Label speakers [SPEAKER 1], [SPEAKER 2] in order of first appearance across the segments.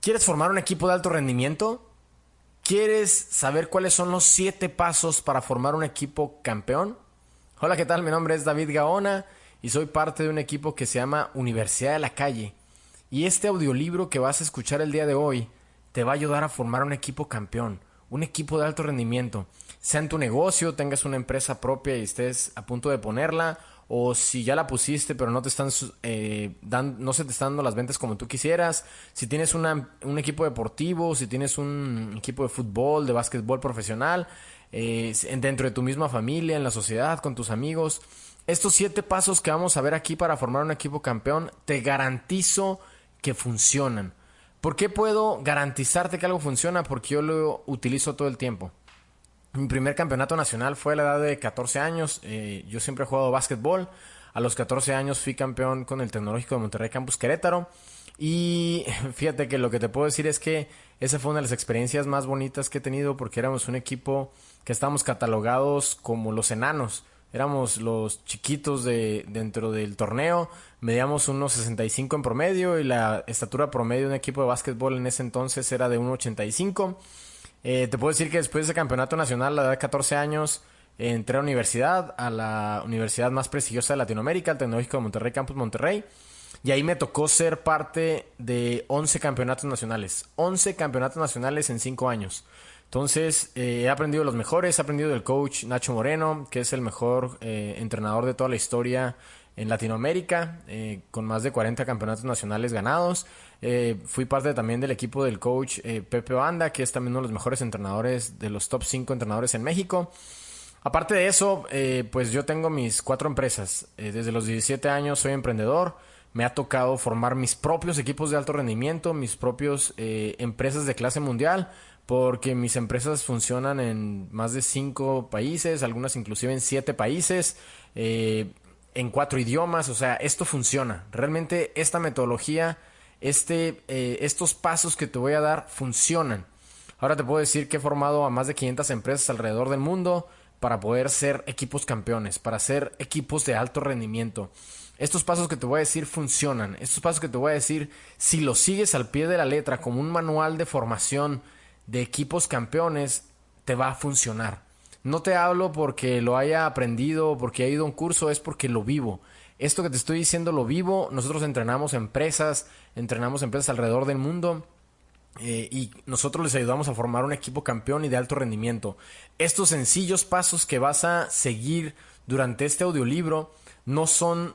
[SPEAKER 1] ¿Quieres formar un equipo de alto rendimiento? ¿Quieres saber cuáles son los siete pasos para formar un equipo campeón? Hola, ¿qué tal? Mi nombre es David Gaona y soy parte de un equipo que se llama Universidad de la Calle. Y este audiolibro que vas a escuchar el día de hoy te va a ayudar a formar un equipo campeón, un equipo de alto rendimiento. Sea en tu negocio, tengas una empresa propia y estés a punto de ponerla, o si ya la pusiste pero no te están eh, no se te están dando las ventas como tú quisieras, si tienes una, un equipo deportivo, si tienes un equipo de fútbol, de básquetbol profesional, eh, dentro de tu misma familia, en la sociedad, con tus amigos. Estos siete pasos que vamos a ver aquí para formar un equipo campeón, te garantizo que funcionan. ¿Por qué puedo garantizarte que algo funciona? Porque yo lo utilizo todo el tiempo. Mi primer campeonato nacional fue a la edad de 14 años. Eh, yo siempre he jugado básquetbol. A los 14 años fui campeón con el Tecnológico de Monterrey Campus Querétaro. Y fíjate que lo que te puedo decir es que esa fue una de las experiencias más bonitas que he tenido porque éramos un equipo que estábamos catalogados como los enanos. Éramos los chiquitos de, dentro del torneo, medíamos unos 65 en promedio y la estatura promedio de un equipo de básquetbol en ese entonces era de 1,85. Eh, te puedo decir que después de ese campeonato nacional, a la edad de 14 años, entré a la universidad, a la universidad más prestigiosa de Latinoamérica, el Tecnológico de Monterrey, Campus Monterrey. Y ahí me tocó ser parte de 11 campeonatos nacionales. 11 campeonatos nacionales en 5 años. Entonces, eh, he aprendido los mejores. He aprendido del coach Nacho Moreno, que es el mejor eh, entrenador de toda la historia en Latinoamérica, con más de 40 campeonatos nacionales ganados. Eh, fui parte también del equipo del coach eh, Pepe Banda, que es también uno de los mejores entrenadores, de los top 5 entrenadores en México. Aparte de eso, eh, pues yo tengo mis cuatro empresas. desde los 17 años soy emprendedor. Me ha tocado formar mis propios equipos de alto rendimiento, mis propios empresas de clase mundial, porque mis empresas funcionan en más de cinco países, algunas inclusive en siete países, en cuatro idiomas. O sea, esto funciona. Realmente esta metodología este, eh, estos pasos que te voy a dar funcionan. Ahora te puedo decir que he formado a más de 500 empresas alrededor del mundo para poder ser equipos campeones, para ser equipos de alto rendimiento. Estos pasos que te voy a decir funcionan. Estos pasos que te voy a decir, si los sigues al pie de la letra como un manual de formación de equipos campeones, te va a funcionar. No te hablo porque lo haya aprendido, porque he ido a un curso, es porque lo vivo. Esto que te estoy diciendo lo vivo. Nosotros entrenamos empresas, entrenamos empresas alrededor del mundo. Eh, y nosotros les ayudamos a formar un equipo campeón y de alto rendimiento. Estos sencillos pasos que vas a seguir durante este audiolibro no son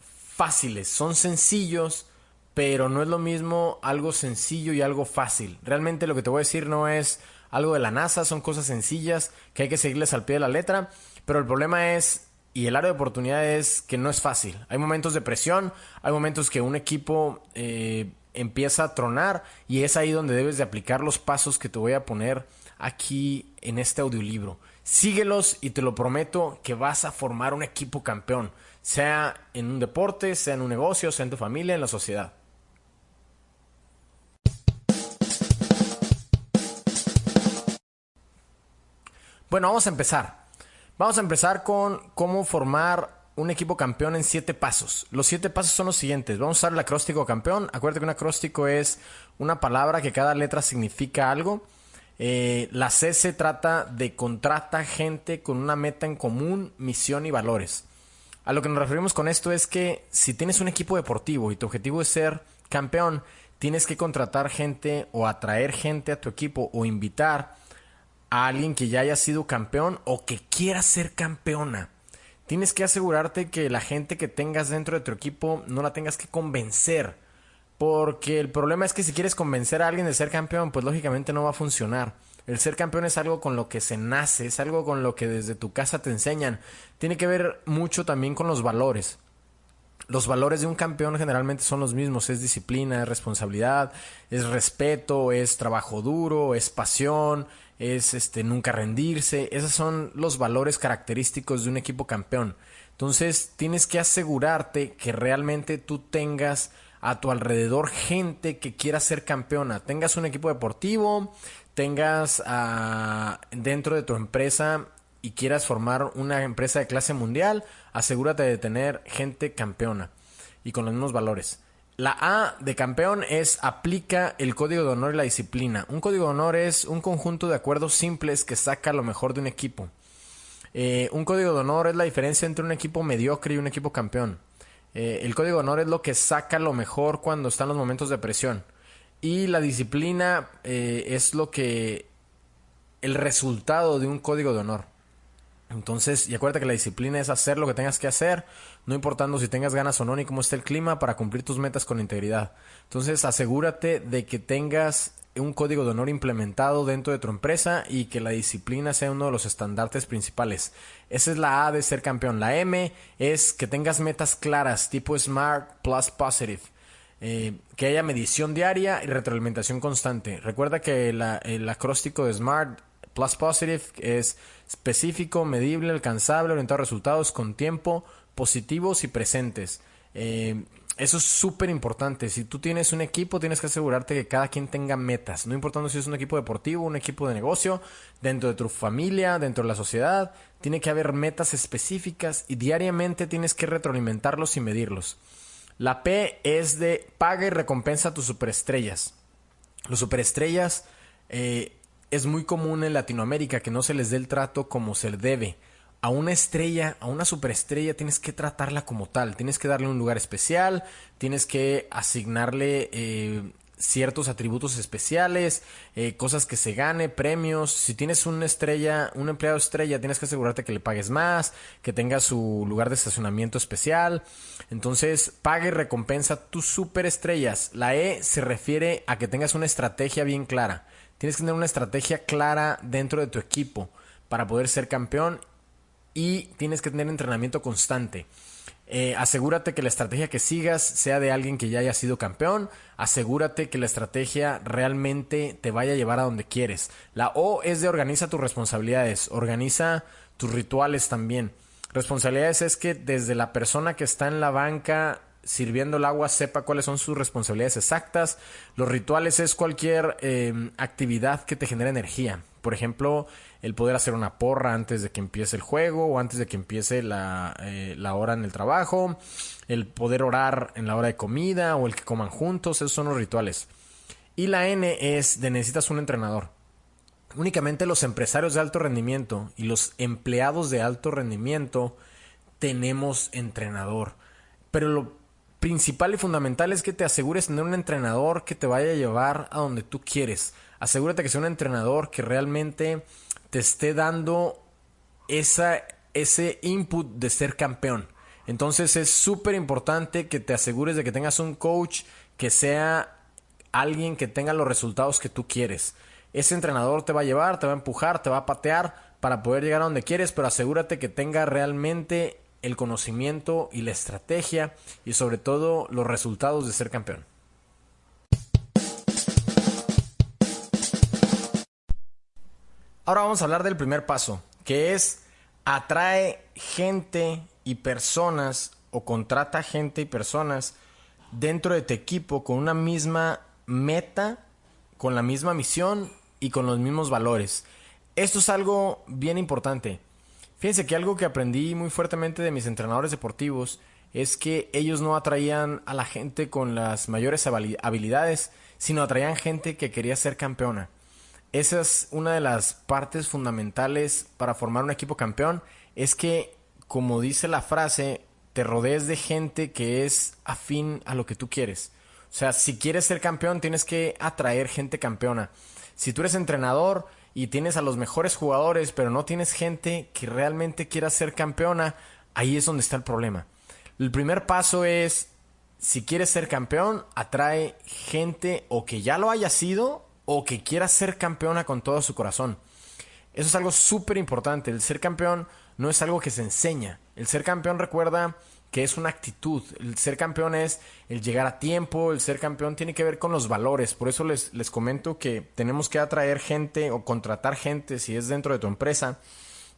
[SPEAKER 1] fáciles, son sencillos, pero no es lo mismo algo sencillo y algo fácil. Realmente lo que te voy a decir no es algo de la NASA, son cosas sencillas que hay que seguirles al pie de la letra, pero el problema es y el área de oportunidad es que no es fácil. Hay momentos de presión, hay momentos que un equipo eh, empieza a tronar y es ahí donde debes de aplicar los pasos que te voy a poner aquí en este audiolibro. Síguelos y te lo prometo que vas a formar un equipo campeón, sea en un deporte, sea en un negocio, sea en tu familia, en la sociedad. Bueno, vamos a empezar. Vamos a empezar con cómo formar un equipo campeón en siete pasos. Los siete pasos son los siguientes. Vamos a usar el acróstico campeón. Acuérdate que un acróstico es una palabra que cada letra significa algo. Eh, la C se trata de contrata gente con una meta en común, misión y valores. A lo que nos referimos con esto es que si tienes un equipo deportivo y tu objetivo es ser campeón, tienes que contratar gente o atraer gente a tu equipo o invitar a alguien que ya haya sido campeón o que quiera ser campeona. Tienes que asegurarte que la gente que tengas dentro de tu equipo no la tengas que convencer. Porque el problema es que si quieres convencer a alguien de ser campeón, pues lógicamente no va a funcionar. El ser campeón es algo con lo que se nace, es algo con lo que desde tu casa te enseñan. Tiene que ver mucho también con los valores. Los valores de un campeón generalmente son los mismos, es disciplina, es responsabilidad, es respeto, es trabajo duro, es pasión, es este nunca rendirse, esos son los valores característicos de un equipo campeón. Entonces, tienes que asegurarte que realmente tú tengas a tu alrededor gente que quiera ser campeona, tengas un equipo deportivo, tengas ah, dentro de tu empresa y quieras formar una empresa de clase mundial, asegúrate de tener gente campeona y con los mismos valores. La A de campeón es aplica el código de honor y la disciplina. Un código de honor es un conjunto de acuerdos simples que saca lo mejor de un equipo. Eh, un código de honor es la diferencia entre un equipo mediocre y un equipo campeón. Eh, el código de honor es lo que saca lo mejor cuando están los momentos de presión. Y la disciplina eh, es lo que... el resultado de un código de honor. Entonces, y acuérdate que la disciplina es hacer lo que tengas que hacer, no importando si tengas ganas o no, ni cómo esté el clima, para cumplir tus metas con integridad. Entonces, asegúrate de que tengas un código de honor implementado dentro de tu empresa y que la disciplina sea uno de los estandartes principales. Esa es la A de ser campeón. La M es que tengas metas claras, tipo Smart Plus Positive. Eh, que haya medición diaria y retroalimentación constante. Recuerda que el acróstico de SMART Plus Positive es específico, medible, alcanzable, orientado a resultados con tiempo, positivos y presentes. Eh, eso es súper importante. Si tú tienes un equipo, tienes que asegurarte que cada quien tenga metas. No importando si es un equipo deportivo, un equipo de negocio, dentro de tu familia, dentro de la sociedad, tiene que haber metas específicas y diariamente tienes que retroalimentarlos y medirlos. La P es de paga y recompensa a tus superestrellas. Los superestrellas eh, es muy común en Latinoamérica que no se les dé el trato como se debe. A una estrella, a una superestrella, tienes que tratarla como tal. Tienes que darle un lugar especial, tienes que asignarle eh, ciertos atributos especiales, eh, cosas que se gane, premios. Si tienes una estrella, un empleado estrella, tienes que asegurarte que le pagues más, que tenga su lugar de estacionamiento especial. Entonces, pague y recompensa tus superestrellas. La E se refiere a que tengas una estrategia bien clara. Tienes que tener una estrategia clara dentro de tu equipo para poder ser campeón y tienes que tener entrenamiento constante. Eh, asegúrate que la estrategia que sigas sea de alguien que ya haya sido campeón. Asegúrate que la estrategia realmente te vaya a llevar a donde quieres. La O es de organiza tus responsabilidades, organiza tus rituales también. Responsabilidades es que desde la persona que está en la banca sirviendo el agua sepa cuáles son sus responsabilidades exactas. Los rituales es cualquier em, actividad que te genere energía. Por ejemplo, el poder hacer una porra antes de que empiece el juego o antes de que empiece la, eh, la hora en el trabajo. El poder orar en la hora de comida o el que coman juntos. Esos son los rituales. Y la N es de necesitas un entrenador. Únicamente los empresarios de alto rendimiento y los empleados de alto rendimiento tenemos entrenador. Pero lo principal y fundamental es que te asegures tener un entrenador que te vaya a llevar a donde tú quieres. Asegúrate que sea un entrenador que realmente te esté dando esa, ese input de ser campeón. Entonces es súper importante que te asegures de que tengas un coach que sea alguien que tenga los resultados que tú quieres. Ese entrenador te va a llevar, te va a empujar, te va a patear para poder llegar a donde quieres, pero asegúrate que tenga realmente el conocimiento y la estrategia y sobre todo los resultados de ser campeón. Ahora vamos a hablar del primer paso, que es atrae gente y personas o contrata gente y personas dentro de tu equipo con una misma meta, con la misma misión y con los mismos valores. Esto es algo bien importante. Fíjense que algo que aprendí muy fuertemente de mis entrenadores deportivos es que ellos no atraían a la gente con las mayores habilidades, sino atraían gente que quería ser campeona. Esa es una de las partes fundamentales para formar un equipo campeón, es que, como dice la frase, te rodees de gente que es afín a lo que tú quieres. O sea, si quieres ser campeón, tienes que atraer gente campeona. Si tú eres entrenador, y tienes a los mejores jugadores, pero no tienes gente que realmente quiera ser campeona, ahí es donde está el problema. El primer paso es, si quieres ser campeón, atrae gente o que ya lo haya sido o que quiera ser campeona con todo su corazón. Eso es algo súper importante. El ser campeón no es algo que se enseña. El ser campeón recuerda que es una actitud. El ser campeón es el llegar a tiempo, el ser campeón tiene que ver con los valores. Por eso les, les comento que tenemos que atraer gente o contratar gente, si es dentro de tu empresa,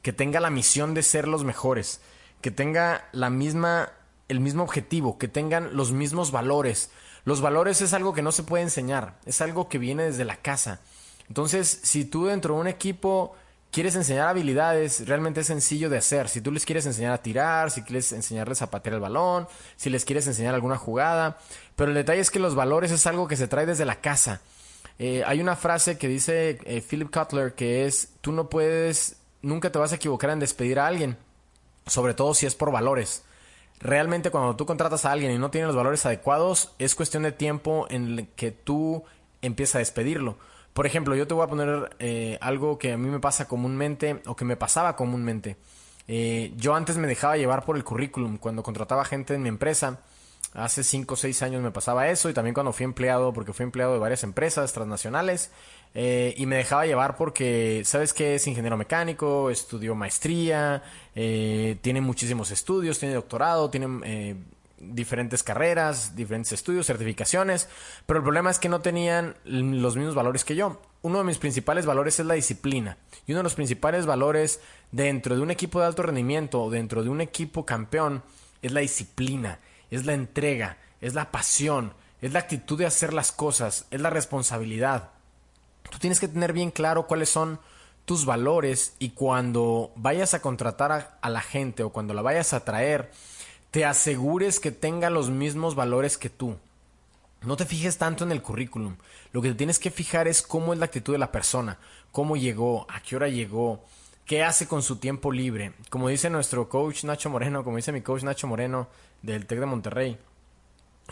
[SPEAKER 1] que tenga la misión de ser los mejores, que tenga la misma, el mismo objetivo, que tengan los mismos valores. Los valores es algo que no se puede enseñar, es algo que viene desde la casa. Entonces, si tú dentro de un equipo quieres enseñar habilidades, realmente es sencillo de hacer. Si tú les quieres enseñar a tirar, si quieres enseñarles a patear el balón, si les quieres enseñar alguna jugada. Pero el detalle es que los valores es algo que se trae desde la casa. Eh, hay una frase que dice eh, Philip Cutler que es, tú no puedes, nunca te vas a equivocar en despedir a alguien, sobre todo si es por valores. Realmente cuando tú contratas a alguien y no tiene los valores adecuados, es cuestión de tiempo en que tú empiezas a despedirlo. Por ejemplo, yo te voy a poner eh, algo que a mí me pasa comúnmente o que me pasaba comúnmente. Eh, yo antes me dejaba llevar por el currículum. Cuando contrataba gente en mi empresa, hace 5 o 6 años me pasaba eso y también cuando fui empleado, porque fui empleado de varias empresas transnacionales. Eh, y me dejaba llevar porque, ¿sabes que Es ingeniero mecánico, estudió maestría, tiene muchísimos estudios, tiene doctorado, tiene diferentes carreras, diferentes estudios, certificaciones, pero el problema es que no tenían los mismos valores que yo. Uno de mis principales valores es la disciplina y uno de los principales valores dentro de un equipo de alto rendimiento dentro de un equipo campeón es la disciplina, es la entrega, es la pasión, es la actitud de hacer las cosas, es la responsabilidad. Tú tienes que tener bien claro cuáles son tus valores y cuando vayas a contratar a, la gente o cuando la vayas a traer, te asegures que tenga los mismos valores que tú. No te fijes tanto en el currículum. Lo que te tienes que fijar es cómo es la actitud de la persona, cómo llegó, a qué hora llegó, qué hace con su tiempo libre. Como dice nuestro coach Nacho Moreno, como dice mi coach Nacho Moreno del TEC de Monterrey,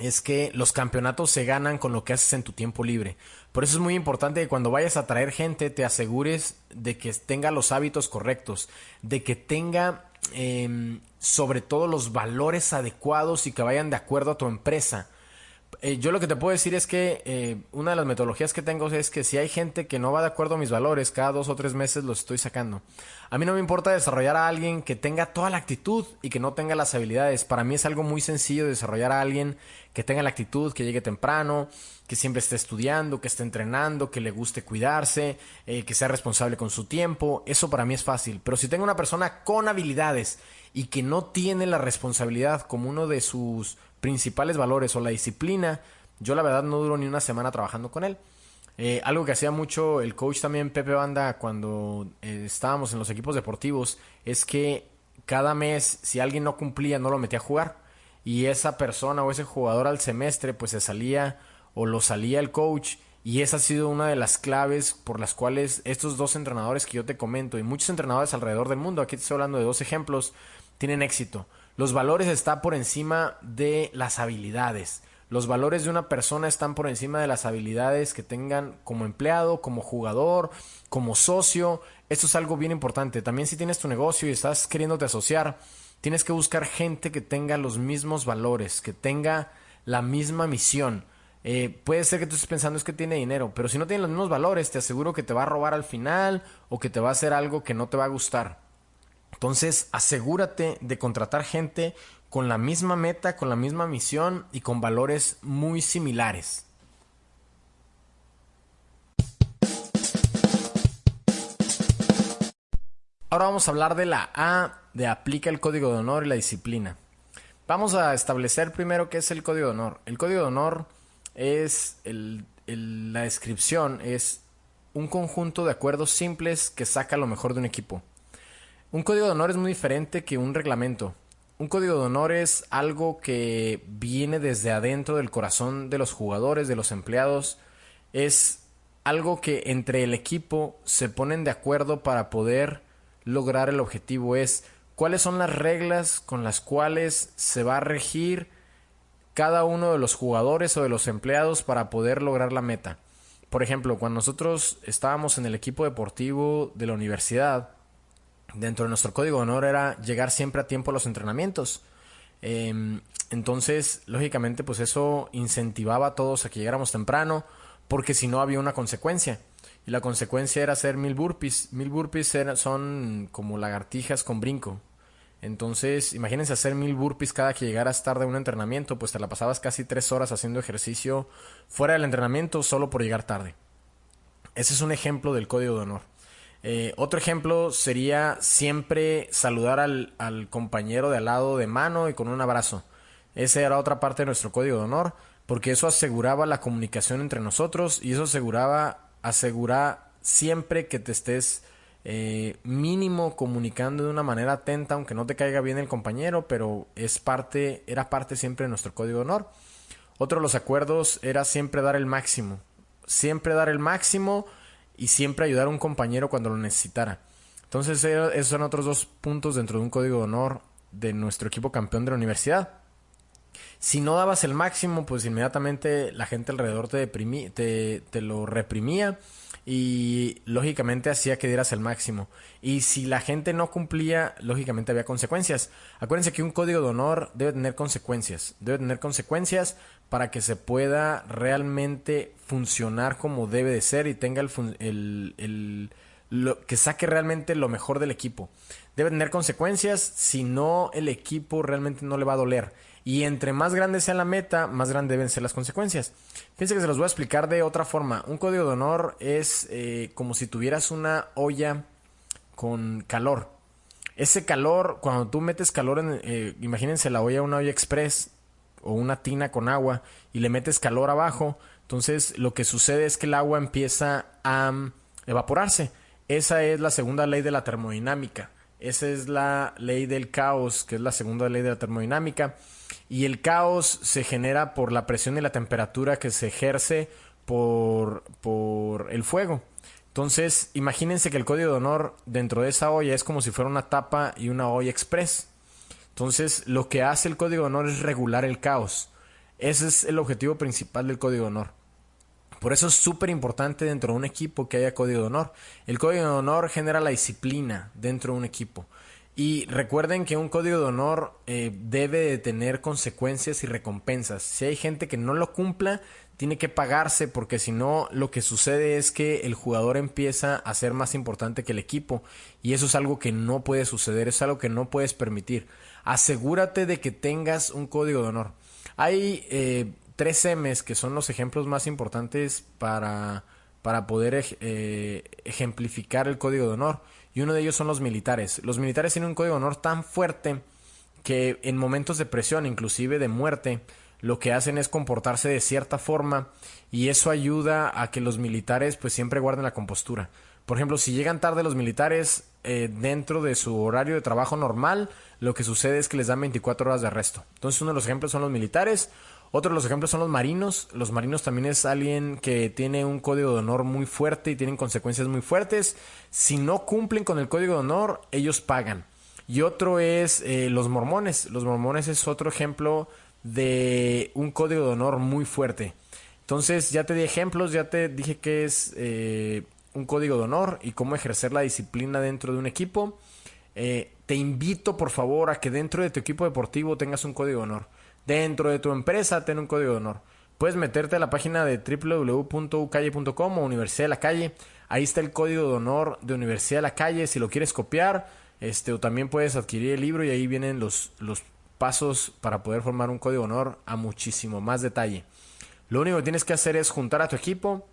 [SPEAKER 1] es que los campeonatos se ganan con lo que haces en tu tiempo libre. Por eso es muy importante que cuando vayas a traer gente te asegures de que tenga los hábitos correctos, de que tenga Em, sobre todo los valores adecuados y que vayan de acuerdo a tu empresa. Eh, yo lo que te puedo decir es que eh, una de las metodologías que tengo es que si hay gente que no va de acuerdo a mis valores, cada dos o tres meses los estoy sacando. A mí no me importa desarrollar a alguien que tenga toda la actitud y que no tenga las habilidades. Para mí es algo muy sencillo desarrollar a alguien que tenga la actitud, que llegue temprano, que siempre esté estudiando, que esté entrenando, que le guste cuidarse, eh, que sea responsable con su tiempo. Eso para mí es fácil. Pero si tengo una persona con habilidades y que no tiene la responsabilidad como uno de sus principales valores o la disciplina, yo la verdad no duro ni una semana trabajando con él. Eh, algo que hacía mucho el coach también Pepe Banda cuando eh, estábamos en los equipos deportivos es que cada mes si alguien no cumplía no lo metía a jugar y esa persona o ese jugador al semestre pues se salía o lo salía el coach y esa ha sido una de las claves por las cuales estos dos entrenadores que yo te comento y muchos entrenadores alrededor del mundo, aquí te estoy hablando de dos ejemplos, tienen éxito. Los valores están por encima de las habilidades. Los valores de una persona están por encima de las habilidades que tengan como empleado, como jugador, como socio. Esto es algo bien importante. También si tienes tu negocio y estás queriéndote asociar, tienes que buscar gente que tenga los mismos valores, que tenga la misma misión. Eh, puede ser que tú estés pensando es que tiene dinero, pero si no tiene los mismos valores, te aseguro que te va a robar al final o que te va a hacer algo que no te va a gustar. Entonces, asegúrate de contratar gente con la misma meta, con la misma misión y con valores muy similares. Ahora vamos a hablar de la A de aplica el código de honor y la disciplina. Vamos a establecer primero qué es el código de honor. El código de honor es la descripción, es un conjunto de acuerdos simples que saca lo mejor de un equipo. Un código de honor es muy diferente que un reglamento. Un código de honor es algo que viene desde adentro del corazón de los jugadores, de los empleados. Es algo que entre el equipo se ponen de acuerdo para poder lograr el objetivo. Es cuáles son las reglas con las cuales se va a regir cada uno de los jugadores o de los empleados para poder lograr la meta. Por ejemplo, cuando nosotros estábamos en el equipo deportivo de la universidad, dentro de nuestro código de honor era llegar siempre a tiempo a los entrenamientos. Em, entonces, lógicamente, pues eso incentivaba a todos a que llegáramos temprano, porque si no había una consecuencia. Y la consecuencia era hacer mil burpees. Mil burpees son como lagartijas con brinco. Entonces, imagínense hacer mil burpees cada que llegaras tarde a un entrenamiento, pues te la pasabas casi tres horas haciendo ejercicio fuera del entrenamiento solo por llegar tarde. Ese es un ejemplo del código de honor. Eh, otro ejemplo sería siempre saludar al, compañero de al lado de mano y con un abrazo. Esa era otra parte de nuestro código de honor, porque eso aseguraba la comunicación entre nosotros y eso aseguraba, asegura siempre que te estés eh, mínimo comunicando de una manera atenta, aunque no te caiga bien el compañero, pero es parte, era parte siempre de nuestro código de honor. Otro de los acuerdos era siempre dar el máximo, siempre dar el máximo y siempre ayudar a un compañero cuando lo necesitara. Entonces esos son otros dos puntos dentro de un código de honor de nuestro equipo campeón de la universidad. Si no dabas el máximo, pues inmediatamente la gente alrededor te, te, te lo reprimía y lógicamente hacía que dieras el máximo. Y si la gente no cumplía, lógicamente había consecuencias. Acuérdense que un código de honor debe tener consecuencias. Debe tener consecuencias para que se pueda realmente funcionar como debe de ser y tenga el, lo, que saque realmente lo mejor del equipo. Debe tener consecuencias, si no el equipo realmente no le va a doler. Y entre más grande sea la meta, más grandes deben ser las consecuencias. Fíjense que se los voy a explicar de otra forma. Un código de honor es eh, como si tuvieras una olla con calor. Ese calor, cuando tú metes calor en, eh, imagínense la olla, una olla express o una tina con agua y le metes calor abajo, entonces lo que sucede es que el agua empieza a mm, evaporarse. Esa es la segunda ley de la termodinámica. Esa es la ley del caos, que es la segunda ley de la termodinámica. Y el caos se genera por la presión y la temperatura que se ejerce por, por el fuego. Entonces, imagínense que el código de honor dentro de esa olla es como si fuera una tapa y una olla express. Entonces, lo que hace el código de honor es regular el caos. Ese es el objetivo principal del código de honor. Por eso es súper importante dentro de un equipo que haya código de honor. El código de honor genera la disciplina dentro de un equipo. Y recuerden que un código de honor eh, debe de tener consecuencias y recompensas. Si hay gente que no lo cumpla, tiene que pagarse porque si no lo que sucede es que el jugador empieza a ser más importante que el equipo y eso es algo que no puede suceder, es algo que no puedes permitir. Asegúrate de que tengas un código de honor. Hay eh, tres M's que son los ejemplos más importantes para, para poder eh, ejemplificar el código de honor y uno de ellos son los militares. Los militares tienen un código de honor tan fuerte que en momentos de presión, inclusive de muerte, lo que hacen es comportarse de cierta forma y eso ayuda a que los militares pues siempre guarden la compostura. Por ejemplo, si llegan tarde los militares eh, dentro de su horario de trabajo normal, lo que sucede es que les dan 24 horas de arresto. Entonces uno de los ejemplos son los militares, otro de los ejemplos son los marinos. Los marinos también es alguien que tiene un código de honor muy fuerte y tienen consecuencias muy fuertes. Si no cumplen con el código de honor, ellos pagan. Y otro es eh, los mormones. Los mormones es otro ejemplo de un código de honor muy fuerte. Entonces ya te di ejemplos, ya te dije que es eh, un código de honor y cómo ejercer la disciplina dentro de un equipo. Eh, te invito por favor a que dentro de tu equipo deportivo tengas un código de honor. Dentro de tu empresa, ten un código de honor. Puedes meterte a la página de www.ucalle.com o Universidad de la Calle. Ahí está el código de honor de Universidad de la Calle. Si lo quieres copiar, este, o también puedes adquirir el libro y ahí vienen los, los pasos para poder formar un código de honor a muchísimo más detalle. Lo único que tienes que hacer es juntar a tu equipo.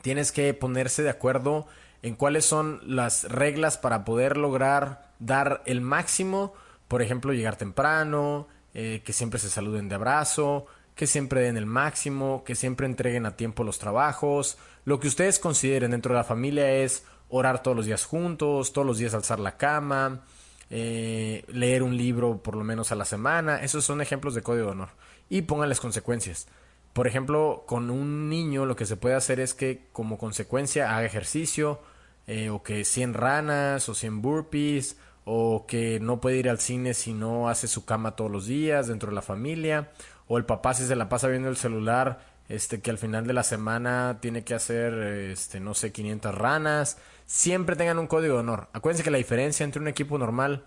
[SPEAKER 1] Tienes que ponerse de acuerdo en cuáles son las reglas para poder lograr dar el máximo. Por ejemplo, llegar temprano, eh, que siempre se saluden de abrazo, que siempre den el máximo, que siempre entreguen a tiempo los trabajos. Lo que ustedes consideren dentro de la familia es orar todos los días juntos, todos los días alzar la cama, eh, leer un libro por lo menos a la semana. Esos son ejemplos de código de honor. Y pónganles consecuencias. Por ejemplo, con un niño lo que se puede hacer es que como consecuencia haga ejercicio, eh, o que 100 ranas o 100 burpees o que no puede ir al cine si no hace su cama todos los días dentro de la familia, o el papá si se la pasa viendo el celular, este que al final de la semana tiene que hacer este no sé 500 ranas, siempre tengan un código de honor. Acuérdense que la diferencia entre un equipo normal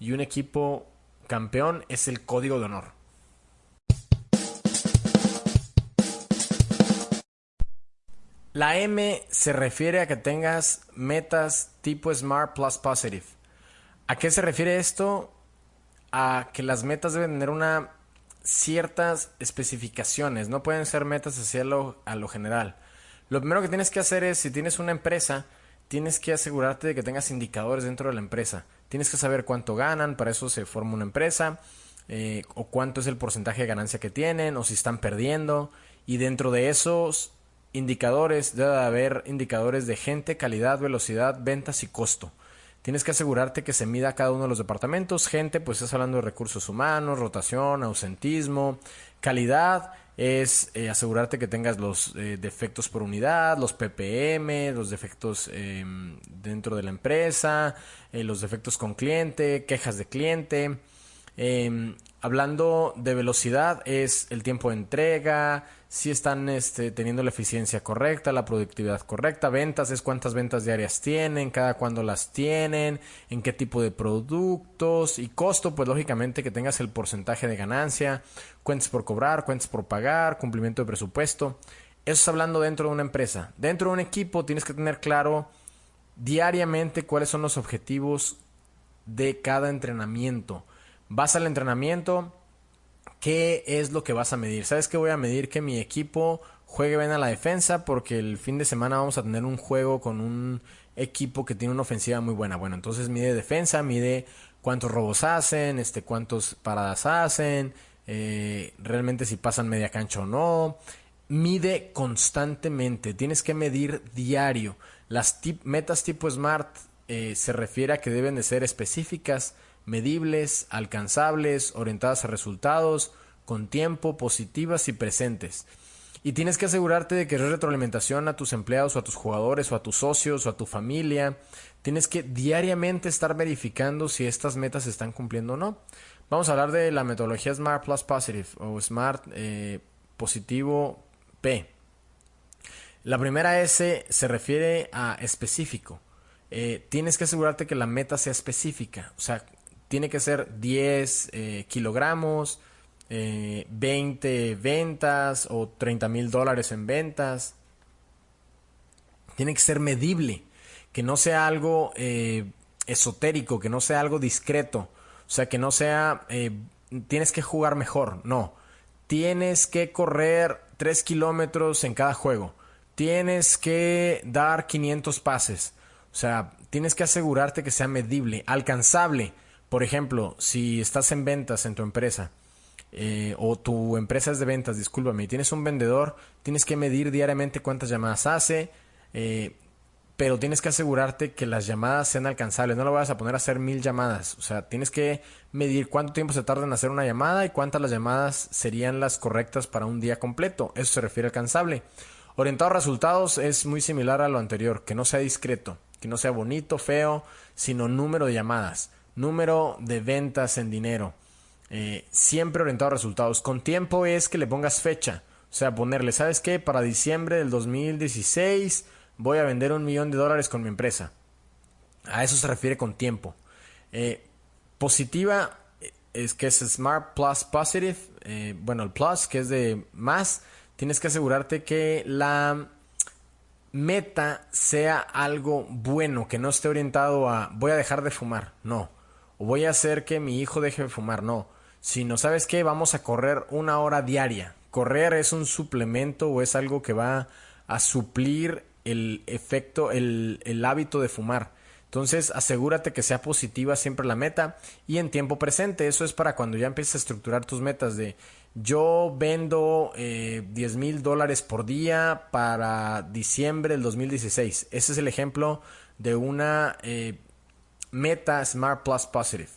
[SPEAKER 1] y un equipo campeón es el código de honor. La M se refiere a que tengas metas tipo Smart Plus Positive. ¿A qué se refiere esto? A que las metas deben tener una ciertas especificaciones, no pueden ser metas hacia a lo general. Lo primero que tienes que hacer es, si tienes una empresa, tienes que asegurarte de que tengas indicadores dentro de la empresa. Tienes que saber cuánto ganan, para eso se forma una empresa, eh, o cuánto es el porcentaje de ganancia que tienen, o si están perdiendo. Y dentro de esos indicadores, debe haber indicadores de gente, calidad, velocidad, ventas y costo. Tienes que asegurarte que se mida cada uno de los departamentos. Gente, pues estás hablando de recursos humanos, rotación, ausentismo, calidad es eh, asegurarte que tengas los eh, defectos por unidad, los ppm, los defectos em, dentro de la empresa, eh, los defectos con cliente, quejas de cliente. Hablando de velocidad, es el tiempo de entrega, si están este, teniendo la eficiencia correcta, la productividad correcta, ventas es cuántas ventas diarias tienen, cada cuándo las tienen, en qué tipo de productos y costo, pues lógicamente que tengas el porcentaje de ganancia, cuentas por cobrar, cuentas por pagar, cumplimiento de presupuesto. Eso es hablando dentro de una empresa. Dentro de un equipo tienes que tener claro diariamente cuáles son los objetivos de cada entrenamiento Vas al entrenamiento, ¿qué es lo que vas a medir? ¿Sabes que voy a medir que mi equipo juegue bien a la defensa? Porque el fin de semana vamos a tener un juego con un equipo que tiene una ofensiva muy buena. Bueno, entonces mide defensa, mide cuántos robos hacen, este, cuántos paradas hacen, eh, realmente si pasan media cancha o no. Mide constantemente, tienes que medir diario. Las metas tipo SMART eh, se refiere a que deben de ser específicas, medibles, alcanzables, orientadas a resultados, con tiempo, positivas y presentes. Y tienes que asegurarte de que es retroalimentación a tus empleados o a tus jugadores o a tus socios o a tu familia. Tienes que diariamente estar verificando si estas metas se están cumpliendo o no. Vamos a hablar de la metodología Smart Plus Positive o Smart eh, Positivo P. La primera S se refiere a específico. Eh, tienes que asegurarte que la meta sea específica. O sea, tiene que ser 10 eh, kilogramos, 20 eh, ventas o 30 mil dólares en ventas. Tiene que ser medible, que no sea algo eh, esotérico, que no sea algo discreto. O sea, que no sea, tienes que jugar mejor, no. Tienes que correr 3 kilómetros en cada juego. Tienes que dar 500 pases. O sea, tienes que asegurarte que sea medible, alcanzable por ejemplo, si estás en ventas en tu empresa, eh, o tu empresa es de ventas, discúlpame, y tienes un vendedor, tienes que medir diariamente cuántas llamadas hace, eh, pero tienes que asegurarte que las llamadas sean alcanzables. No lo vas a poner a hacer mil llamadas. O sea, tienes que medir cuánto tiempo se tarda en hacer una llamada y cuántas las llamadas serían las correctas para un día completo. Eso se refiere a alcanzable. Orientado a resultados es muy similar a lo anterior, que no sea discreto, que no sea bonito, feo, sino número de llamadas número de ventas en dinero, eh, siempre orientado a resultados. Con tiempo es que le pongas fecha, o sea, ponerle, ¿sabes qué? Para diciembre del 2016 voy a vender un millón de dólares con mi empresa. A eso se refiere con tiempo. Eh, positiva eh, es que es Smart Plus Positive. bueno, el Plus, que es de más. Tienes que asegurarte que la meta sea algo bueno, que no esté orientado a voy a dejar de fumar. No o voy a hacer que mi hijo deje de fumar, no. Sino, ¿sabes qué? Vamos a correr una hora diaria. Correr es un suplemento o es algo que va a suplir el efecto, el, hábito de fumar. Entonces, asegúrate que sea positiva siempre la meta y en tiempo presente. Eso es para cuando ya empieces a estructurar tus metas de yo vendo eh, 10 mil dólares por día para diciembre del 2016. Ese es el ejemplo de una eh, Meta Smart Plus Positive.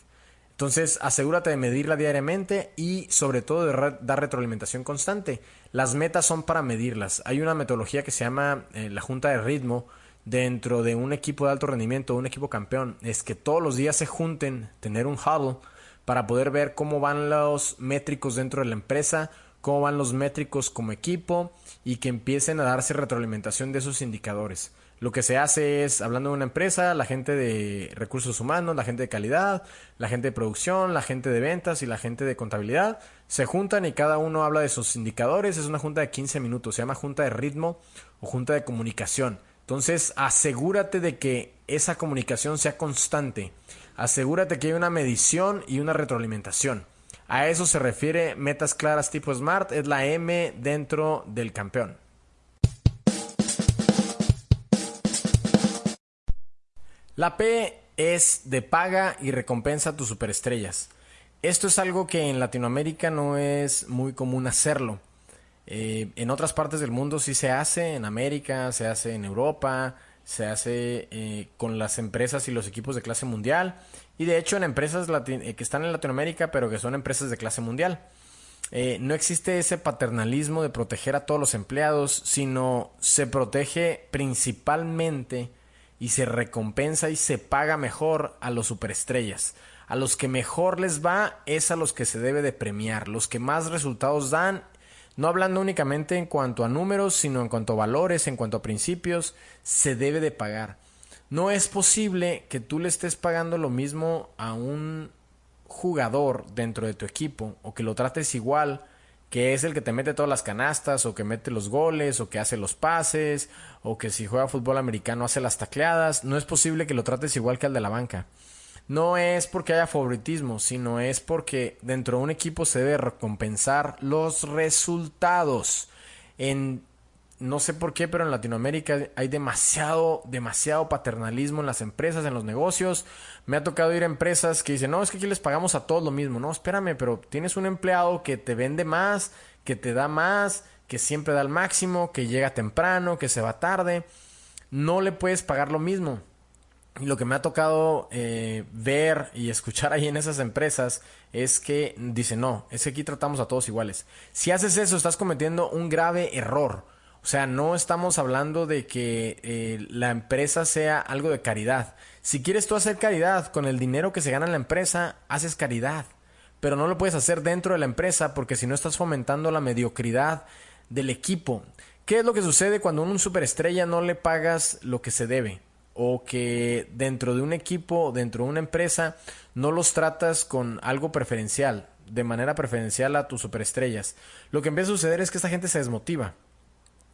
[SPEAKER 1] Entonces, asegúrate de medirla diariamente y sobre todo de dar retroalimentación constante. Las metas son para medirlas. Hay una metodología que se llama eh, la junta de ritmo dentro de un equipo de alto rendimiento, un equipo campeón. Es que todos los días se junten, tener un huddle para poder ver cómo van los métricos dentro de la empresa, cómo van los métricos como equipo y que empiecen a darse retroalimentación de esos indicadores. Lo que se hace es, hablando de una empresa, la gente de recursos humanos, la gente de calidad, la gente de producción, la gente de ventas y la gente de contabilidad, se juntan y cada uno habla de sus indicadores. Es una junta de 15 minutos, se llama junta de ritmo o junta de comunicación. Entonces, asegúrate de que esa comunicación sea constante. Asegúrate que hay una medición y una retroalimentación. A eso se refiere metas claras tipo SMART, es la M dentro del campeón. La P es de paga y recompensa a tus superestrellas. Esto es algo que en Latinoamérica no es muy común hacerlo. Eh, en otras partes del mundo sí se hace, en América, se hace en Europa, se hace eh, con las empresas y los equipos de clase mundial. Y de hecho en empresas que están en Latinoamérica, pero que son empresas de clase mundial. no existe ese paternalismo de proteger a todos los empleados, sino se protege principalmente y se recompensa y se paga mejor a los superestrellas. A los que mejor les va es a los que se debe de premiar, los que más resultados dan, no hablando únicamente en cuanto a números, sino en cuanto a valores, en cuanto a principios, se debe de pagar. No es posible que tú le estés pagando lo mismo a un jugador dentro de tu equipo o que lo trates igual que es el que te mete todas las canastas, o que mete los goles, o que hace los pases, o que si juega fútbol americano hace las tacleadas, no es posible que lo trates igual que al de la banca. No es porque haya favoritismo, sino es porque dentro de un equipo se debe recompensar los resultados. En no sé por qué, pero en Latinoamérica hay demasiado, demasiado paternalismo en las empresas, en los negocios. Me ha tocado ir a empresas que dicen, no, es que aquí les pagamos a todos lo mismo. No, espérame, pero tienes un empleado que te vende más, que te da más, que siempre da el máximo, que llega temprano, que se va tarde. No le puedes pagar lo mismo. Y lo que me ha tocado eh, ver y escuchar ahí en esas empresas es que dicen, no, es que aquí tratamos a todos iguales. Si haces eso, estás cometiendo un grave error o sea, no estamos hablando de que eh, la empresa sea algo de caridad. Si quieres tú hacer caridad con el dinero que se gana en la empresa, haces caridad. Pero no lo puedes hacer dentro de la empresa porque si no estás fomentando la mediocridad del equipo. ¿Qué es lo que sucede cuando a un superestrella no le pagas lo que se debe? O que dentro de un equipo, dentro de una empresa, no los tratas con algo preferencial, de manera preferencial a tus superestrellas. Lo que empieza a suceder es que esta gente se desmotiva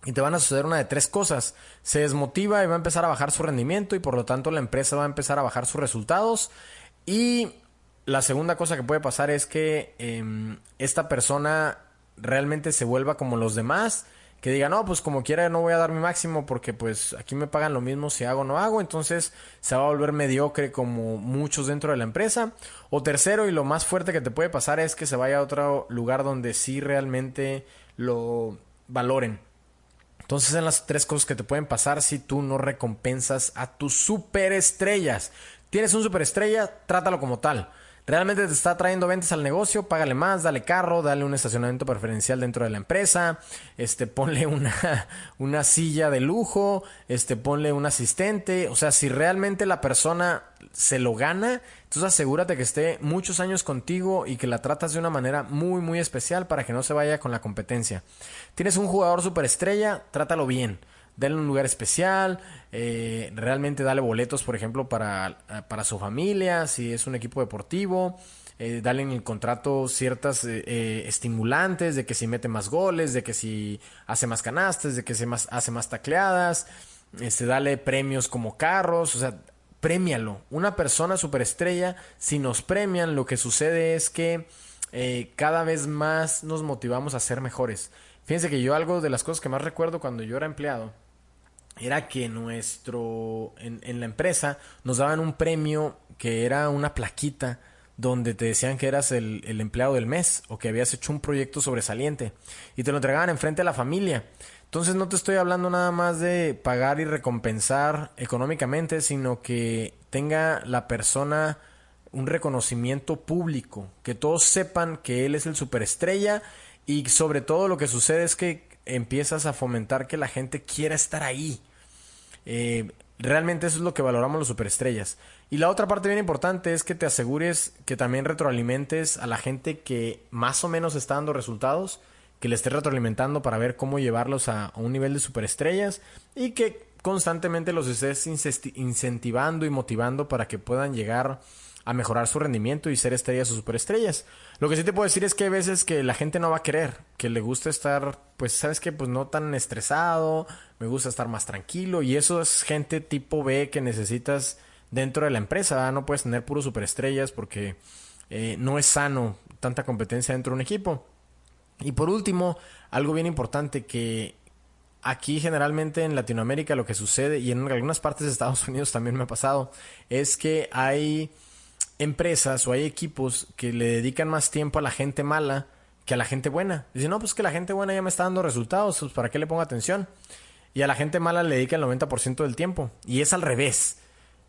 [SPEAKER 1] y te van a suceder una de tres cosas. Se desmotiva y va a empezar a bajar su rendimiento y por lo tanto la empresa va a empezar a bajar sus resultados. Y la segunda cosa que puede pasar es que em, esta persona realmente se vuelva como los demás. Que diga, no, pues como quiera no voy a dar mi máximo porque pues aquí me pagan lo mismo si hago o no hago. Entonces se va a volver mediocre como muchos dentro de la empresa. O tercero y lo más fuerte que te puede pasar es que se vaya a otro lugar donde sí realmente lo valoren entonces, son las tres cosas que te pueden pasar si tú no recompensas a tus superestrellas. Tienes un superestrella, trátalo como tal. Realmente te está trayendo ventas al negocio, págale más, dale carro, dale un estacionamiento preferencial dentro de la empresa, este, ponle una, una silla de lujo, este, ponle un asistente. O sea, si realmente la persona se lo gana, entonces asegúrate que esté muchos años contigo y que la tratas de una manera muy, muy especial para que no se vaya con la competencia. Tienes un jugador superestrella, trátalo bien dale un lugar especial, eh, realmente dale boletos, por ejemplo, para, para, su familia, si es un equipo deportivo, eh, dale en el contrato ciertas eh, estimulantes de que si mete más goles, de que si hace más canastas, de que se más, hace más tacleadas, este, dale premios como carros, o sea, premialo. Una persona superestrella, si nos premian, lo que sucede es que cada vez más nos motivamos a ser mejores. Fíjense que yo algo de las cosas que más recuerdo cuando yo era empleado, era que nuestro en, la empresa nos daban un premio que era una plaquita donde te decían que eras el, el, empleado del mes o que habías hecho un proyecto sobresaliente y te lo entregaban enfrente de la familia. Entonces no te estoy hablando nada más de pagar y recompensar económicamente, sino que tenga la persona un reconocimiento público, que todos sepan que él es el superestrella y sobre todo lo que sucede es que empiezas a fomentar que la gente quiera estar ahí. Eh, realmente eso es lo que valoramos los superestrellas. Y la otra parte bien importante es que te asegures que también retroalimentes a la gente que más o menos está dando resultados, que le estés retroalimentando para ver cómo llevarlos a, un nivel de superestrellas y que constantemente los estés incentivando y motivando para que puedan llegar a mejorar su rendimiento y ser estrellas o superestrellas. Lo que sí te puedo decir es que hay veces que la gente no va a querer, que le gusta estar, pues, sabes que, pues no tan estresado, me gusta estar más tranquilo y eso es gente tipo B que necesitas dentro de la empresa, no puedes tener puros superestrellas porque eh, no es sano tanta competencia dentro de un equipo. Y por último, algo bien importante que aquí generalmente en Latinoamérica lo que sucede y en algunas partes de Estados Unidos también me ha pasado es que hay empresas o hay equipos que le dedican más tiempo a la gente mala que a la gente buena. Dice, no, pues que la gente buena ya me está dando resultados, pues ¿para qué le pongo atención? Y a la gente mala le dedica el 90% del tiempo. Y es al revés.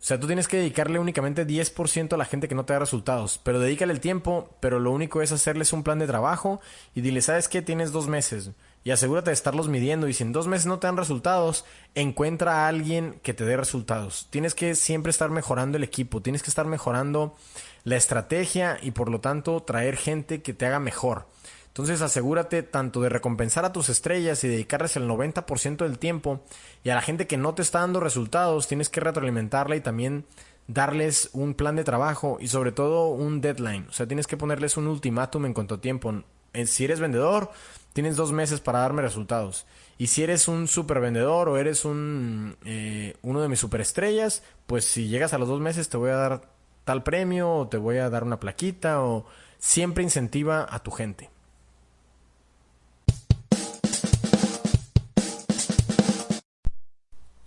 [SPEAKER 1] O sea, tú tienes que dedicarle únicamente 10% a la gente que no te da resultados. Pero dedícale el tiempo, pero lo único es hacerles un plan de trabajo y dile, ¿sabes qué? Tienes dos meses. Y asegúrate de estarlos midiendo. Y si en dos meses no te dan resultados, encuentra a alguien que te dé resultados. Tienes que siempre estar mejorando el equipo. Tienes que estar mejorando la estrategia y por lo tanto traer gente que te haga mejor. Entonces asegúrate tanto de recompensar a tus estrellas y dedicarles el 90% del tiempo y a la gente que no te está dando resultados tienes que retroalimentarla y también darles un plan de trabajo y sobre todo un deadline. O sea, tienes que ponerles un ultimátum en cuanto a tiempo. Eh, si eres vendedor, tienes dos meses para darme resultados. Y si eres un super vendedor o eres un, eh, uno de mis superestrellas, pues si llegas a los dos meses te voy a dar tal premio o te voy a dar una plaquita o siempre incentiva a tu gente.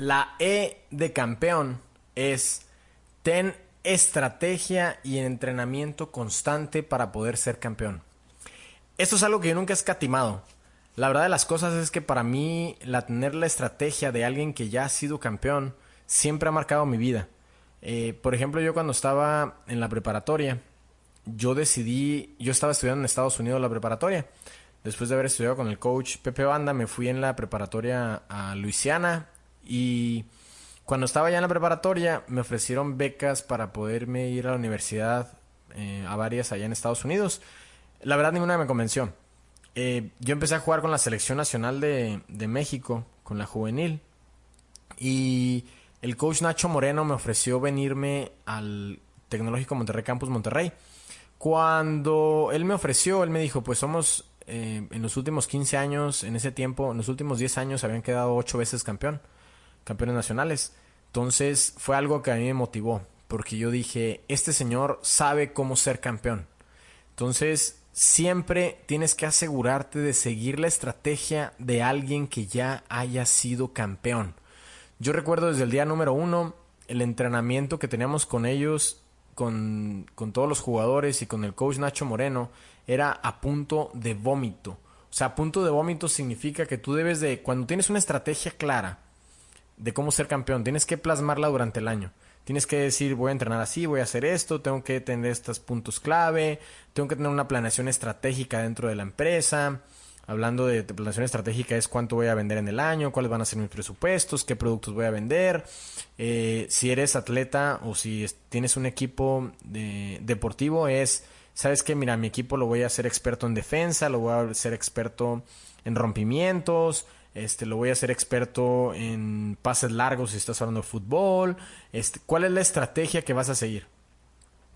[SPEAKER 1] La E de campeón es ten estrategia y entrenamiento constante para poder ser campeón. Esto es algo que yo nunca he escatimado. La verdad de las cosas es que para mí la tener la estrategia de alguien que ya ha sido campeón siempre ha marcado mi vida. Eh, por ejemplo, yo cuando estaba en la preparatoria, yo decidí, yo estaba estudiando en Estados Unidos la preparatoria. Después de haber estudiado con el coach Pepe Banda, me fui en la preparatoria a Luisiana y cuando estaba ya en la preparatoria me ofrecieron becas para poderme ir a la universidad eh, a varias allá en Estados Unidos. La verdad ninguna me convenció. Eh, yo empecé a jugar con la selección nacional de, México, con la juvenil. Y el coach Nacho Moreno me ofreció venirme al Tecnológico Monterrey Campus Monterrey. Cuando él me ofreció, él me dijo, pues somos eh, en los últimos 15 años, en ese tiempo, en los últimos 10 años habían quedado 8 veces campeón, campeones nacionales. Entonces fue algo que a mí me motivó, porque yo dije, este señor sabe cómo ser campeón. Entonces siempre tienes que asegurarte de seguir la estrategia de alguien que ya haya sido campeón. Yo recuerdo desde el día número uno el entrenamiento que teníamos con ellos, con, todos los jugadores y con el coach Nacho Moreno, era a punto de vómito. O sea, a punto de vómito significa que tú debes de, cuando tienes una estrategia clara de cómo ser campeón, tienes que plasmarla durante el año. Tienes que decir, voy a entrenar así, voy a hacer esto, tengo que tener estos puntos clave, tengo que tener una planeación estratégica dentro de la empresa, Hablando de planeación estratégica es cuánto voy a vender en el año, cuáles van a ser mis presupuestos, qué productos voy a vender. Eh, si eres atleta o si tienes un equipo deportivo es, sabes que mira, mi equipo lo voy a hacer experto en defensa, lo voy a hacer experto en rompimientos, este, lo voy a hacer experto en pases largos si estás hablando de fútbol. Este, ¿Cuál es la estrategia que vas a seguir?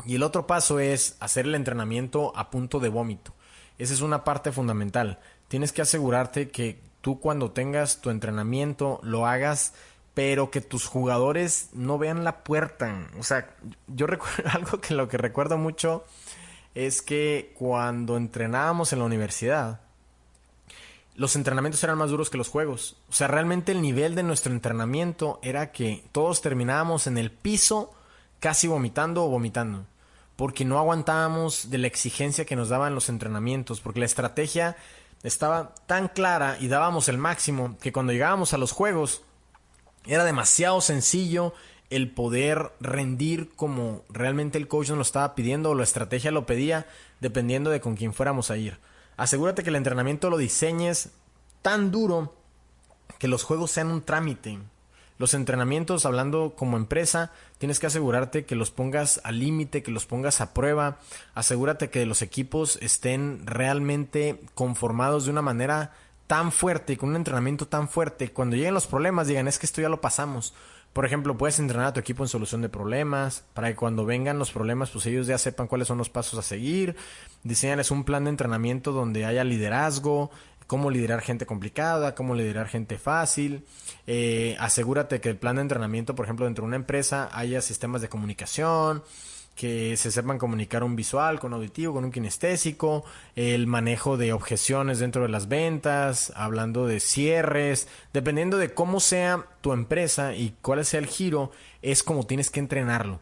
[SPEAKER 1] Y el otro paso es hacer el entrenamiento a punto de vómito. Esa es una parte fundamental tienes que asegurarte que tú cuando tengas tu entrenamiento lo hagas pero que tus jugadores no vean la puerta. O sea, yo recuerdo algo que lo que recuerdo mucho es que cuando entrenábamos en la universidad, los entrenamientos eran más duros que los juegos. O sea, realmente el nivel de nuestro entrenamiento era que todos terminábamos en el piso casi vomitando o vomitando. Porque no aguantábamos de la exigencia que nos daban los entrenamientos. Porque la estrategia estaba tan clara y dábamos el máximo que cuando llegábamos a los juegos era demasiado sencillo el poder rendir como realmente el coach nos lo estaba pidiendo o la estrategia lo pedía, dependiendo de con quién fuéramos a ir. Asegúrate que el entrenamiento lo diseñes tan duro que los juegos sean un trámite, los entrenamientos, hablando como empresa, tienes que asegurarte que los pongas al límite, que los pongas a prueba. Asegúrate que los equipos estén realmente conformados de una manera tan fuerte y con un entrenamiento tan fuerte. Cuando lleguen los problemas, digan, es que esto ya lo pasamos. Por ejemplo, puedes entrenar a tu equipo en solución de problemas, para que cuando vengan los problemas, pues ellos ya sepan cuáles son los pasos a seguir. Diseñales un plan de entrenamiento donde haya liderazgo, cómo liderar gente complicada, cómo liderar gente fácil. Eh, asegúrate que el plan de entrenamiento, por ejemplo, dentro de una empresa haya sistemas de comunicación, que se sepan comunicar un visual con auditivo, con un kinestésico, el manejo de objeciones dentro de las ventas, hablando de cierres, dependiendo de cómo sea tu empresa y cuál sea el giro, es como tienes que entrenarlo.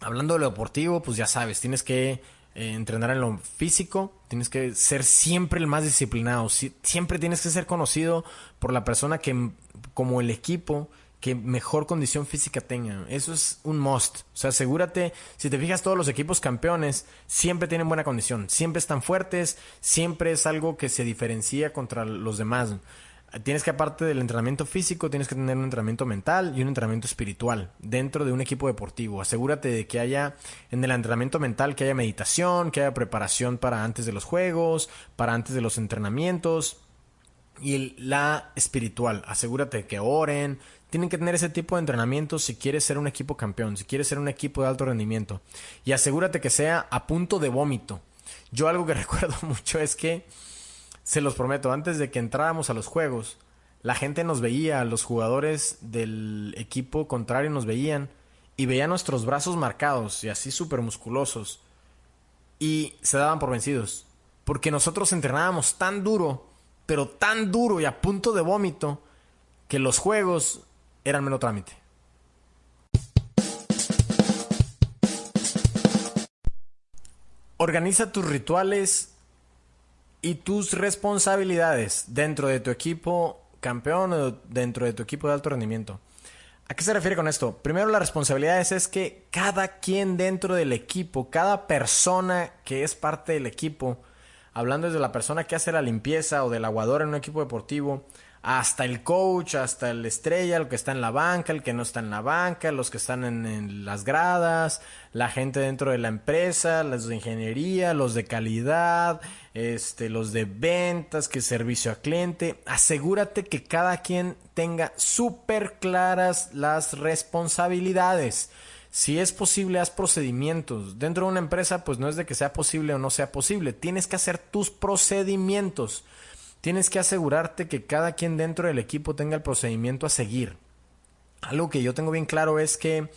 [SPEAKER 1] Hablando de lo deportivo, pues ya sabes, tienes que eh, entrenar en lo físico, tienes que ser siempre el más disciplinado, siempre tienes que ser conocido por la persona que, como el equipo, que mejor condición física tenga. Eso es un must. O sea, asegúrate, si te fijas todos los equipos campeones, siempre tienen buena condición, siempre están fuertes, siempre es algo que se diferencia contra los demás tienes que aparte del entrenamiento físico, tienes que tener un entrenamiento mental y un entrenamiento espiritual dentro de un equipo deportivo. Asegúrate de que haya en el entrenamiento mental que haya meditación, que haya preparación para antes de los juegos, para antes de los entrenamientos y la espiritual. Asegúrate que oren. Tienen que tener ese tipo de entrenamiento si quieres ser un equipo campeón, si quieres ser un equipo de alto rendimiento. Y asegúrate que sea a punto de vómito. Yo algo que recuerdo mucho es que se los prometo, antes de que entráramos a los juegos, la gente nos veía, los jugadores del equipo contrario nos veían y veían nuestros brazos marcados y así súper musculosos y se daban por vencidos. Porque nosotros entrenábamos tan duro, pero tan duro y a punto de vómito, que los juegos eran menos trámite. Organiza tus rituales y tus responsabilidades dentro de tu equipo campeón o dentro de tu equipo de alto rendimiento. ¿A qué se refiere con esto? Primero, las responsabilidades es que cada quien dentro del equipo, cada persona que es parte del equipo, hablando desde la persona que hace la limpieza o del aguador en un equipo deportivo, hasta el coach, hasta el estrella, el que está en la banca, el que no está en la banca, los que están en, las gradas, la gente dentro de la empresa, los de ingeniería, los de calidad, este, los de ventas, que servicio a cliente. Asegúrate que cada quien tenga súper claras las responsabilidades. Si es posible, haz procedimientos. Dentro de una empresa, pues no es de que sea posible o no sea posible. Tienes que hacer tus procedimientos. Tienes que asegurarte que cada quien dentro del equipo tenga el procedimiento a seguir. Algo que yo tengo bien claro es que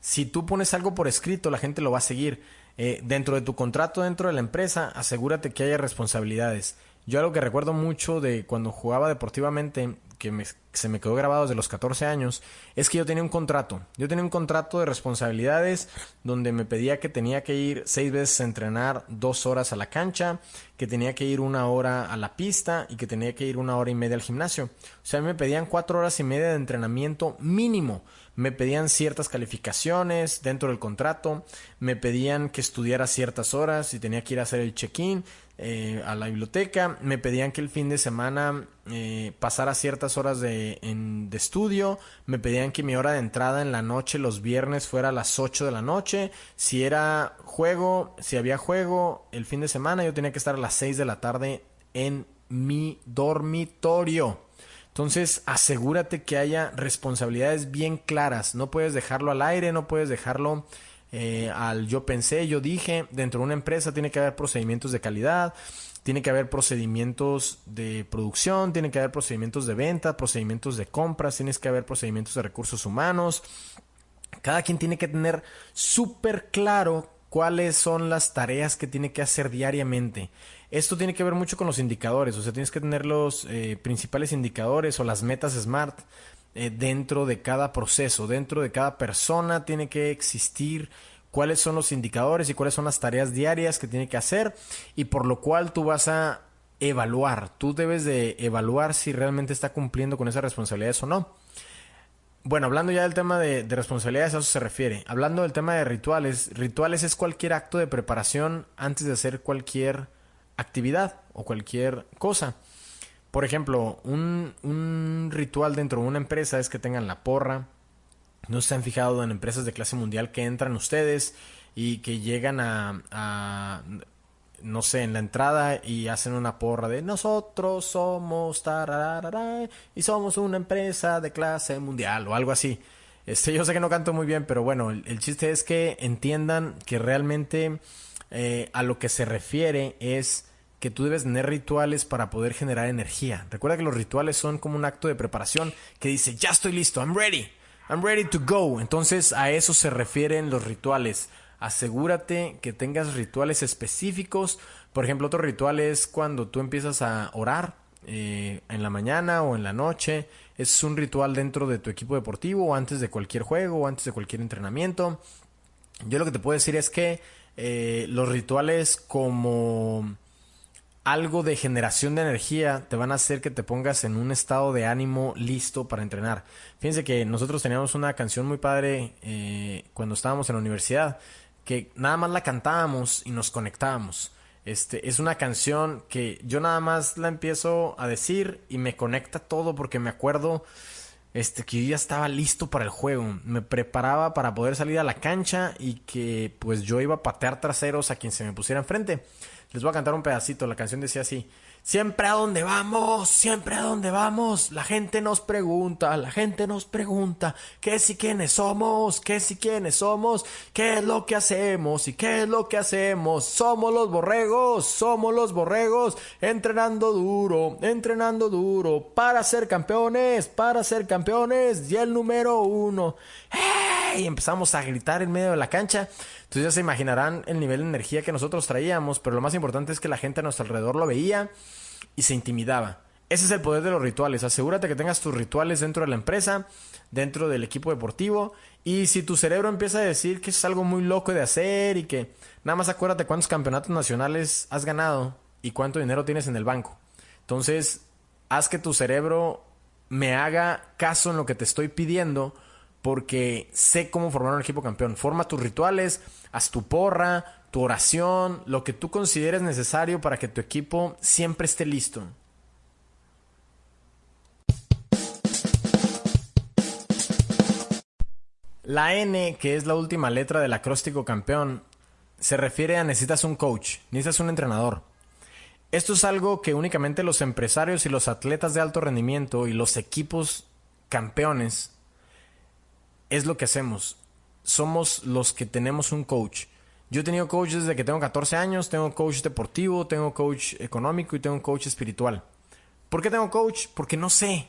[SPEAKER 1] si tú pones algo por escrito, la gente lo va a seguir. Eh, dentro de tu contrato, dentro de la empresa, asegúrate que haya responsabilidades. Yo algo que recuerdo mucho de cuando jugaba deportivamente que se me quedó grabado desde los 14 años, es que yo tenía un contrato. Yo tenía un contrato de responsabilidades donde me pedía que tenía que ir seis veces a entrenar dos horas a la cancha, que tenía que ir una hora a la pista y que tenía que ir una hora y media al gimnasio. O sea, me pedían cuatro horas y media de entrenamiento mínimo. Me pedían ciertas calificaciones dentro del contrato, me pedían que estudiara ciertas horas y tenía que ir a hacer el check-in, eh, a la biblioteca, me pedían que el fin de semana eh, pasara ciertas horas de, de, estudio, me pedían que mi hora de entrada en la noche los viernes fuera a las 8 de la noche, si era juego, si había juego el fin de semana yo tenía que estar a las 6 de la tarde en mi dormitorio. Entonces asegúrate que haya responsabilidades bien claras, no puedes dejarlo al aire, no puedes dejarlo eh, al yo pensé, yo dije, dentro de una empresa tiene que haber procedimientos de calidad, tiene que haber procedimientos de producción, tiene que haber procedimientos de venta, procedimientos de compras, tienes que haber procedimientos de recursos humanos. Cada quien tiene que tener súper claro cuáles son las tareas que tiene que hacer diariamente. Esto tiene que ver mucho con los indicadores, o sea, tienes que tener los eh, principales indicadores o las metas SMART eh, dentro de cada proceso, dentro de cada persona tiene que existir cuáles son los indicadores y cuáles son las tareas diarias que tiene que hacer y por lo cual tú vas a evaluar, tú debes de evaluar si realmente está cumpliendo con esas responsabilidades o no. Bueno, hablando ya del tema de, de, responsabilidades, a eso se refiere. Hablando del tema de rituales, rituales es cualquier acto de preparación antes de hacer cualquier actividad o cualquier cosa. Por ejemplo, un, ritual dentro de una empresa es que tengan la porra. No se han fijado en empresas de clase mundial que entran ustedes y que llegan a, no sé, en la entrada y hacen una porra de nosotros somos y somos una empresa de clase mundial o algo así. Este, yo sé que no canto muy bien, pero bueno, el, chiste es que entiendan que realmente eh, a lo que se refiere es que tú debes tener rituales para poder generar energía. Recuerda que los rituales son como un acto de preparación que dice, ya estoy listo, I'm ready, I'm ready to go. Entonces a eso se refieren los rituales. Asegúrate que tengas rituales específicos. Por ejemplo, otro ritual es cuando tú empiezas a orar eh, en la mañana o en la noche. Es un ritual dentro de tu equipo deportivo o antes de cualquier juego o antes de cualquier entrenamiento. Yo lo que te puedo decir es que eh, los rituales como algo de generación de energía te van a hacer que te pongas en un estado de ánimo listo para entrenar. Fíjense que nosotros teníamos una canción muy padre eh, cuando estábamos en la universidad, que nada más la cantábamos y nos conectábamos. Este, es una canción que yo nada más la empiezo a decir y me conecta todo porque me acuerdo este, que yo ya estaba listo para el juego. Me preparaba para poder salir a la cancha y que pues yo iba a patear traseros a quien se me pusiera enfrente. Les voy a cantar un pedacito. La canción decía así. Siempre a donde vamos, siempre a donde vamos, la gente nos pregunta, la gente nos pregunta, ¿qué si quiénes somos? ¿Qué si quiénes somos? ¿Qué es lo que hacemos? ¿Y qué es lo que hacemos? Somos los borregos, somos los borregos, entrenando duro, entrenando duro, para ser campeones, para ser campeones, y el número uno. Y empezamos a gritar en medio de la cancha. Entonces ya se imaginarán el nivel de energía que nosotros traíamos, pero lo más importante es que la gente a nuestro alrededor lo veía y se intimidaba. Ese es el poder de los rituales. Asegúrate que tengas tus rituales dentro de la empresa, dentro del equipo deportivo. Y si tu cerebro empieza a decir que es algo muy loco de hacer y que nada más acuérdate cuántos campeonatos nacionales has ganado y cuánto dinero tienes en el banco. Entonces, haz que tu cerebro me haga caso en lo que te estoy pidiendo porque sé cómo formar un equipo campeón. Forma tus rituales, haz tu porra, tu oración, lo que tú consideres necesario para que tu equipo siempre esté listo. La N, que es la última letra del acróstico campeón, se refiere a necesitas un coach, necesitas un entrenador. Esto es algo que únicamente los empresarios y los atletas de alto rendimiento y los equipos campeones es lo que hacemos. Somos los que tenemos un coach. Yo he tenido coach desde que tengo 14 años, tengo coach deportivo, tengo coach económico y tengo coach espiritual. ¿Por qué tengo coach? Porque no sé.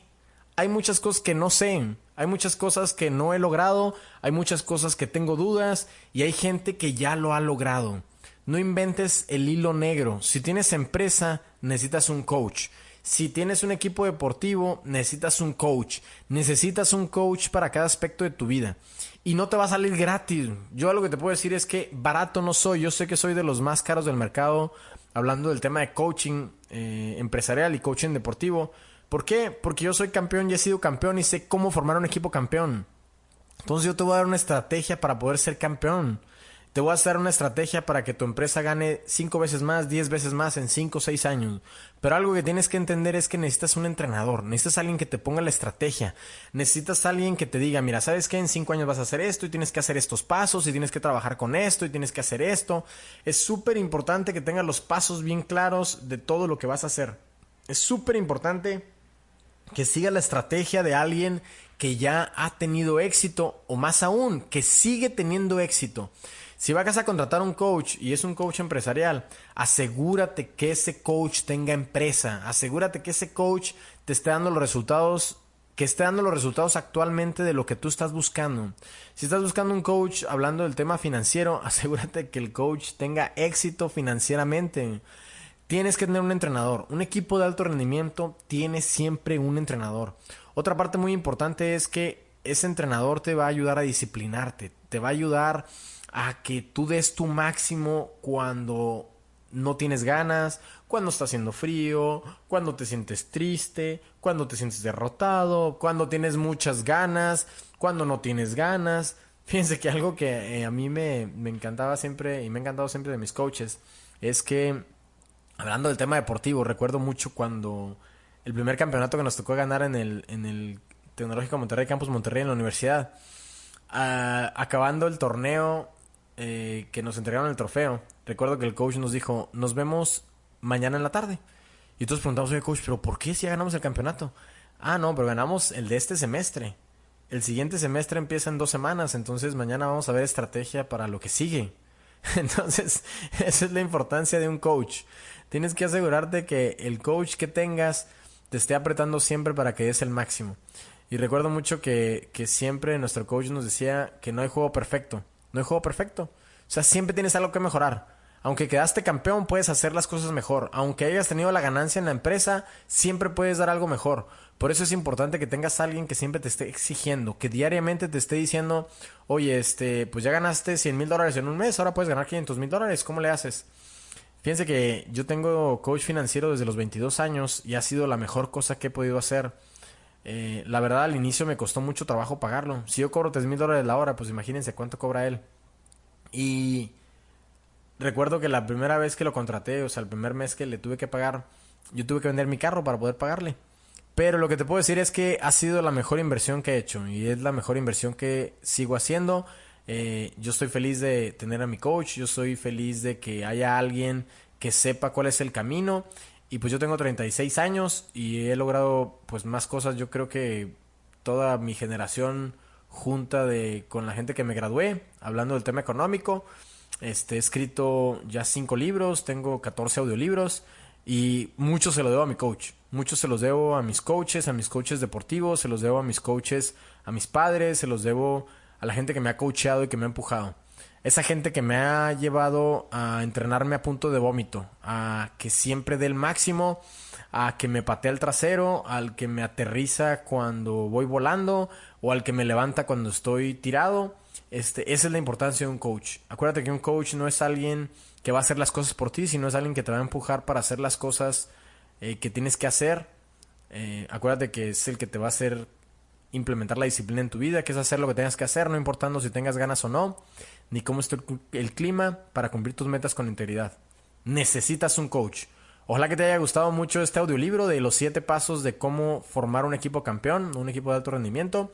[SPEAKER 1] Hay muchas cosas que no sé, hay muchas cosas que no he logrado, hay muchas cosas que tengo dudas y hay gente que ya lo ha logrado. No inventes el hilo negro. Si tienes empresa, necesitas un coach. Si tienes un equipo deportivo, necesitas un coach. Necesitas un coach para cada aspecto de tu vida. Y no te va a salir gratis. Yo lo que te puedo decir es que barato no soy. Yo sé que soy de los más caros del mercado hablando del tema de coaching eh, empresarial y coaching deportivo. ¿Por qué? Porque yo soy campeón y he sido campeón y sé cómo formar un equipo campeón. Entonces yo te voy a dar una estrategia para poder ser campeón. Te voy a hacer una estrategia para que tu empresa gane 5 veces más, 10 veces más en 5 o 6 años. Pero algo que tienes que entender es que necesitas un entrenador, necesitas alguien que te ponga la estrategia, necesitas alguien que te diga, mira, ¿sabes qué? En 5 años vas a hacer esto y tienes que hacer estos pasos y tienes que trabajar con esto y tienes que hacer esto. Es súper importante que tengas los pasos bien claros de todo lo que vas a hacer. Es súper importante que siga la estrategia de alguien que ya ha tenido éxito o más aún, que sigue teniendo éxito. Si vas a contratar un coach y es un coach empresarial, asegúrate que ese coach tenga empresa, asegúrate que ese coach te esté dando los resultados que esté dando los resultados actualmente de lo que tú estás buscando. Si estás buscando un coach hablando del tema financiero, asegúrate que el coach tenga éxito financieramente. Tienes que tener un entrenador. Un equipo de alto rendimiento tiene siempre un entrenador. Otra parte muy importante es que ese entrenador te va a ayudar a disciplinarte, te va a ayudar que tú des tu máximo cuando no tienes ganas, cuando está haciendo frío, cuando te sientes triste, cuando te sientes derrotado, cuando tienes muchas ganas, cuando no tienes ganas. Fíjense que algo que eh, a mí me, me, encantaba siempre y me ha encantado siempre de mis coaches es que, hablando del tema deportivo, recuerdo mucho cuando el primer campeonato que nos tocó ganar en el, en el Tecnológico Monterrey, Campus Monterrey en la universidad, ah, acabando el torneo, eh, que nos entregaron el trofeo, recuerdo que el coach nos dijo, nos vemos mañana en la tarde. Y entonces preguntamos, oye coach, pero ¿por qué si ya ganamos el campeonato? Ah, no, pero ganamos el de este semestre. El siguiente semestre empieza en dos semanas, entonces mañana vamos a ver estrategia para lo que sigue. Entonces, esa es la importancia de un coach. Tienes que asegurarte que el coach que tengas te esté apretando siempre para que des el máximo. Y recuerdo mucho que, que siempre nuestro coach nos decía que no hay juego perfecto. No hay juego perfecto. O sea, siempre tienes algo que mejorar. Aunque quedaste campeón, puedes hacer las cosas mejor. Aunque hayas tenido la ganancia en la empresa, siempre puedes dar algo mejor. Por eso es importante que tengas a alguien que siempre te esté exigiendo, que diariamente te esté diciendo, oye, este, pues ya ganaste 100 mil dólares en un mes, ahora puedes ganar 500 mil dólares, ¿cómo le haces? Fíjense que yo tengo coach financiero desde los 22 años y ha sido la mejor cosa que he podido hacer. Eh, la verdad, al inicio me costó mucho trabajo pagarlo. Si yo cobro 3 mil dólares la hora, pues imagínense cuánto cobra él. Y recuerdo que la primera vez que lo contraté, o sea, el primer mes que le tuve que pagar, yo tuve que vender mi carro para poder pagarle. Pero lo que te puedo decir es que ha sido la mejor inversión que he hecho y es la mejor inversión que sigo haciendo. Eh, yo estoy feliz de tener a mi coach, yo estoy feliz de que haya alguien que sepa cuál es el camino. Y pues yo tengo 36 años y he logrado pues más cosas. Yo creo que toda mi generación junta de con la gente que me gradué, hablando del tema económico. Este, he escrito ya 5 libros, tengo 14 audiolibros y mucho se lo debo a mi coach. Muchos se los debo a mis coaches, a mis coaches deportivos, se los debo a mis coaches, a mis padres, se los debo a la gente que me ha coacheado y que me ha empujado. Esa gente que me ha llevado a entrenarme a punto de vómito, a que siempre dé el máximo, a que me patea el trasero, al que me aterriza cuando voy volando o al que me levanta cuando estoy tirado. Este, esa es la importancia de un coach. Acuérdate que un coach no es alguien que va a hacer las cosas por ti, sino es alguien que te va a empujar para hacer las cosas eh, que tienes que hacer. Eh, acuérdate que es el que te va a hacer implementar la disciplina en tu vida, que es hacer lo que tengas que hacer, no importando si tengas ganas o no, ni cómo esté el clima, para cumplir tus metas con integridad. Necesitas un coach. Ojalá que te haya gustado mucho este audiolibro de los siete pasos de cómo formar un equipo campeón, un equipo de alto rendimiento.